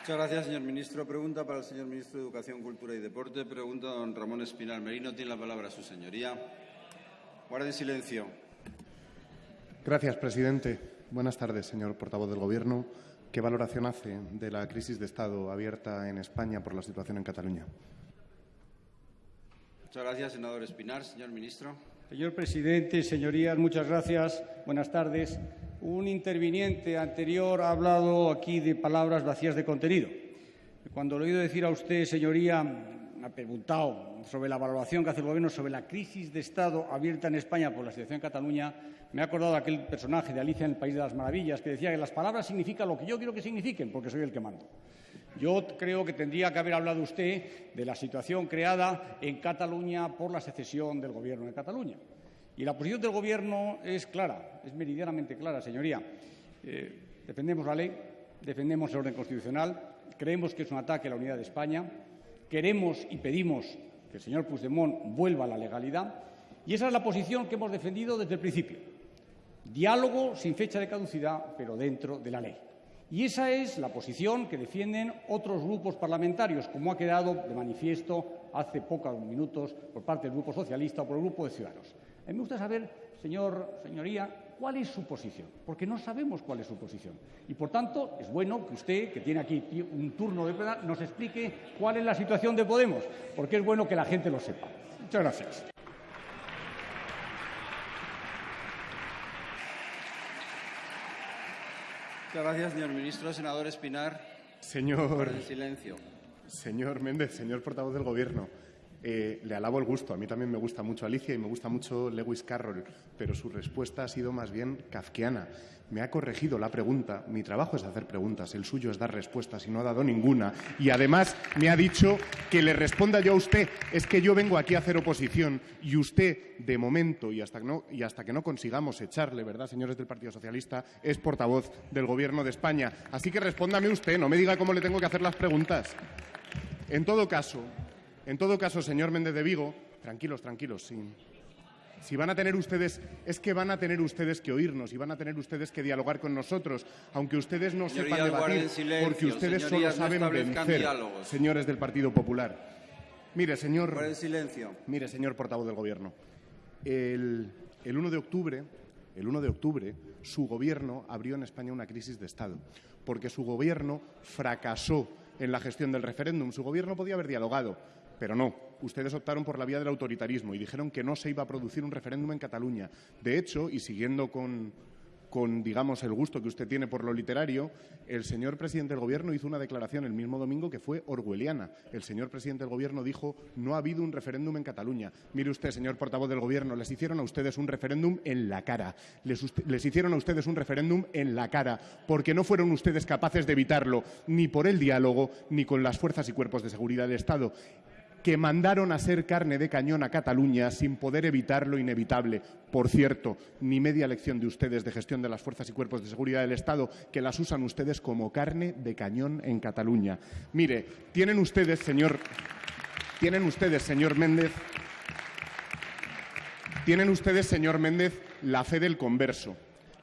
Muchas gracias, señor ministro. Pregunta para el señor ministro de Educación, Cultura y Deporte. Pregunta don Ramón Espinal Merino. Tiene la palabra su señoría. Guarde silencio. Gracias, presidente. Buenas tardes, señor portavoz del Gobierno. ¿Qué valoración hace de la crisis de Estado abierta en España por la situación en Cataluña? Muchas gracias, senador Espinar. Señor ministro. Señor presidente, señorías, muchas gracias. Buenas tardes. Un interviniente anterior ha hablado aquí de palabras vacías de contenido. Cuando lo he oído decir a usted, señoría, ha preguntado sobre la valoración que hace el Gobierno sobre la crisis de Estado abierta en España por la situación en Cataluña, me ha acordado aquel personaje de Alicia en el País de las Maravillas que decía que las palabras significan lo que yo quiero que signifiquen, porque soy el que mando. Yo creo que tendría que haber hablado usted de la situación creada en Cataluña por la secesión del Gobierno de Cataluña. Y la posición del Gobierno es clara, es meridianamente clara, señoría. Eh, defendemos la ley, defendemos el orden constitucional, creemos que es un ataque a la unidad de España, queremos y pedimos que el señor Puigdemont vuelva a la legalidad y esa es la posición que hemos defendido desde el principio. Diálogo sin fecha de caducidad, pero dentro de la ley. Y esa es la posición que defienden otros grupos parlamentarios, como ha quedado de manifiesto hace pocos minutos por parte del Grupo Socialista o por el Grupo de Ciudadanos. A mí me gusta saber, señor, señoría, cuál es su posición, porque no sabemos cuál es su posición. Y, por tanto, es bueno que usted, que tiene aquí un turno de verdad, nos explique cuál es la situación de Podemos, porque es bueno que la gente lo sepa. Muchas gracias. Muchas gracias, señor ministro. Senador Espinar. Señor. silencio. Señor Méndez, señor portavoz del Gobierno. Eh, le alabo el gusto. A mí también me gusta mucho Alicia y me gusta mucho Lewis Carroll, pero su respuesta ha sido más bien kafkiana. Me ha corregido la pregunta. Mi trabajo es hacer preguntas, el suyo es dar respuestas y no ha dado ninguna. Y además me ha dicho que le responda yo a usted. Es que yo vengo aquí a hacer oposición y usted, de momento, y hasta, no, y hasta que no consigamos echarle, ¿verdad, señores del Partido Socialista, es portavoz del Gobierno de España. Así que respóndame usted, no me diga cómo le tengo que hacer las preguntas. En todo caso, en todo caso, señor Méndez de Vigo, tranquilos, tranquilos, Si van a tener ustedes, es que van a tener ustedes que oírnos y van a tener ustedes que dialogar con nosotros, aunque ustedes no sepan debatir, porque ustedes solo saben vencer, señores del Partido Popular. Mire, señor. silencio. Mire, señor portavoz del Gobierno. El, el 1 de octubre, el 1 de octubre, su Gobierno abrió en España una crisis de Estado, porque su Gobierno fracasó en la gestión del referéndum. Su Gobierno podía haber dialogado pero no, ustedes optaron por la vía del autoritarismo y dijeron que no se iba a producir un referéndum en Cataluña. De hecho, y siguiendo con, digamos, el gusto que usted tiene por lo literario, el señor presidente del Gobierno hizo una declaración el mismo domingo que fue orwelliana. El señor presidente del Gobierno dijo no ha habido un referéndum en Cataluña. Mire usted, señor portavoz del Gobierno, les hicieron a ustedes un referéndum en la cara. Les, les hicieron a ustedes un referéndum en la cara, porque no fueron ustedes capaces de evitarlo, ni por el diálogo, ni con las fuerzas y cuerpos de seguridad del Estado que mandaron a ser carne de cañón a Cataluña sin poder evitar lo inevitable. Por cierto, ni media lección de ustedes de gestión de las fuerzas y cuerpos de seguridad del Estado, que las usan ustedes como carne de cañón en Cataluña. Mire, tienen ustedes, señor, tienen ustedes, señor Méndez, tienen ustedes, señor Méndez, la fe del converso.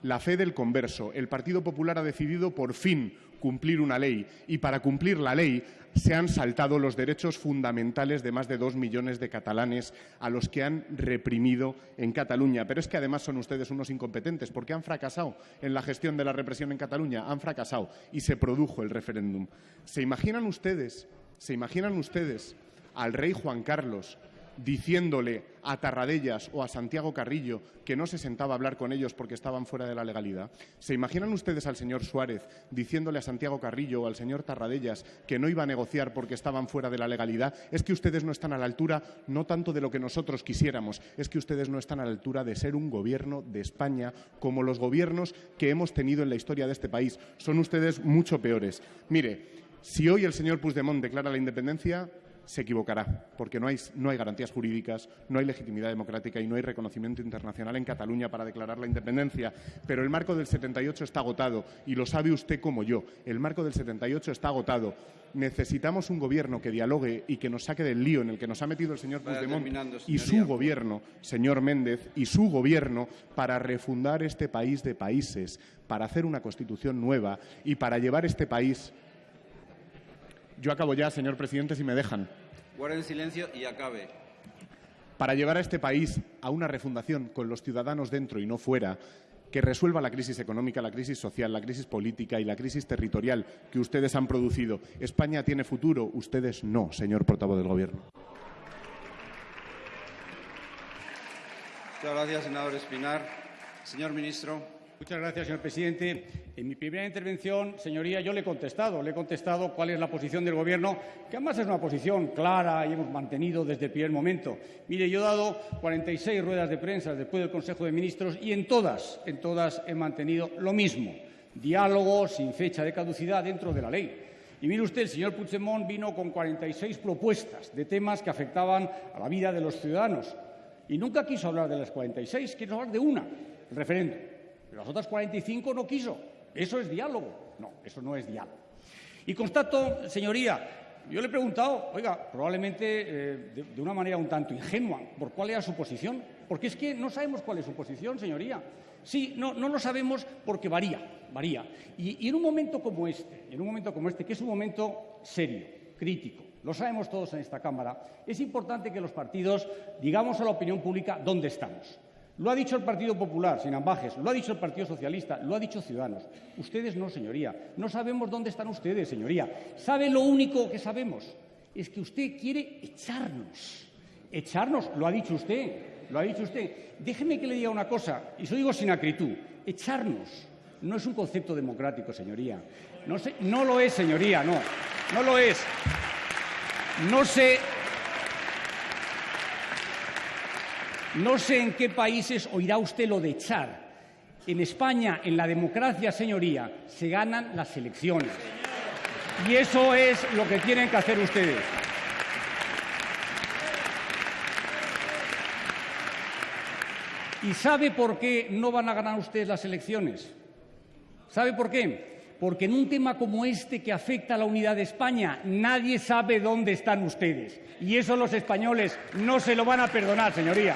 La fe del converso. El Partido Popular ha decidido por fin cumplir una ley y para cumplir la ley se han saltado los derechos fundamentales de más de dos millones de catalanes a los que han reprimido en Cataluña. Pero es que además son ustedes unos incompetentes porque han fracasado en la gestión de la represión en Cataluña, han fracasado y se produjo el referéndum. ¿Se imaginan ustedes, se imaginan ustedes al rey Juan Carlos diciéndole a Tarradellas o a Santiago Carrillo que no se sentaba a hablar con ellos porque estaban fuera de la legalidad? ¿Se imaginan ustedes al señor Suárez diciéndole a Santiago Carrillo o al señor Tarradellas que no iba a negociar porque estaban fuera de la legalidad? Es que ustedes no están a la altura no tanto de lo que nosotros quisiéramos, es que ustedes no están a la altura de ser un gobierno de España como los gobiernos que hemos tenido en la historia de este país. Son ustedes mucho peores. Mire, si hoy el señor Puigdemont declara la independencia, se equivocará, porque no hay, no hay, garantías jurídicas, no hay legitimidad democrática y no hay reconocimiento internacional en Cataluña para declarar la independencia. Pero el marco del 78 está agotado y lo sabe usted como yo. El marco del 78 está agotado. Necesitamos un gobierno que dialogue y que nos saque del lío en el que nos ha metido el señor Puigdemont y su gobierno, señor Méndez, y su gobierno para refundar este país de países, para hacer una constitución nueva y para llevar este país Yo acabo ya, señor presidente, si me dejan. Guarden silencio y acabe. Para llevar a este país a una refundación con los ciudadanos dentro y no fuera, que resuelva la crisis económica, la crisis social, la crisis política y la crisis territorial que ustedes han producido. España tiene futuro, ustedes no, señor portavoz del Gobierno. Muchas gracias, senador Espinar. Señor ministro. Muchas gracias, señor presidente. En mi primera intervención, señoría, yo le he contestado, le he contestado cuál es la posición del Gobierno, que además es una posición clara y hemos mantenido desde el primer momento. Mire, yo he dado 46 ruedas de prensa después del Consejo de Ministros y en todas, en todas he mantenido lo mismo, diálogo sin fecha de caducidad dentro de la ley. Y mire usted, el señor Puigdemont vino con 46 propuestas de temas que afectaban a la vida de los ciudadanos y nunca quiso hablar de las 46, quiso hablar de una, el referéndum. Pero las otras 45 no quiso. ¿Eso es diálogo? No, eso no es diálogo. Y constato, señoría, yo le he preguntado, oiga, probablemente eh, de, una manera un tanto ingenua, por cuál era su posición. Porque es que no sabemos cuál es su posición, señoría. Sí, no, no lo sabemos porque varía, varía. Y, y en un momento como este, en un momento como este, que es un momento serio, crítico, lo sabemos todos en esta Cámara, es importante que los partidos digamos a la opinión pública dónde estamos. Lo ha dicho el Partido Popular, sin ambajes, lo ha dicho el Partido Socialista, lo ha dicho Ciudadanos. Ustedes no, señoría. No sabemos dónde están ustedes, señoría. ¿Sabe lo único que sabemos? Es que usted quiere echarnos. Echarnos, lo ha dicho usted, lo ha dicho usted. Déjeme que le diga una cosa, y eso digo sin acritud. Echarnos no es un concepto democrático, señoría. No, no lo es, señoría, no. No lo es. No sé No sé en qué países oirá usted lo de echar. En España, en la democracia, señoría, se ganan las elecciones. Y eso es lo que tienen que hacer ustedes. ¿Y sabe por qué no van a ganar ustedes las elecciones? ¿Sabe por qué? Porque en un tema como este que afecta a la unidad de España, nadie sabe dónde están ustedes. Y eso los españoles no se lo van a perdonar, señoría.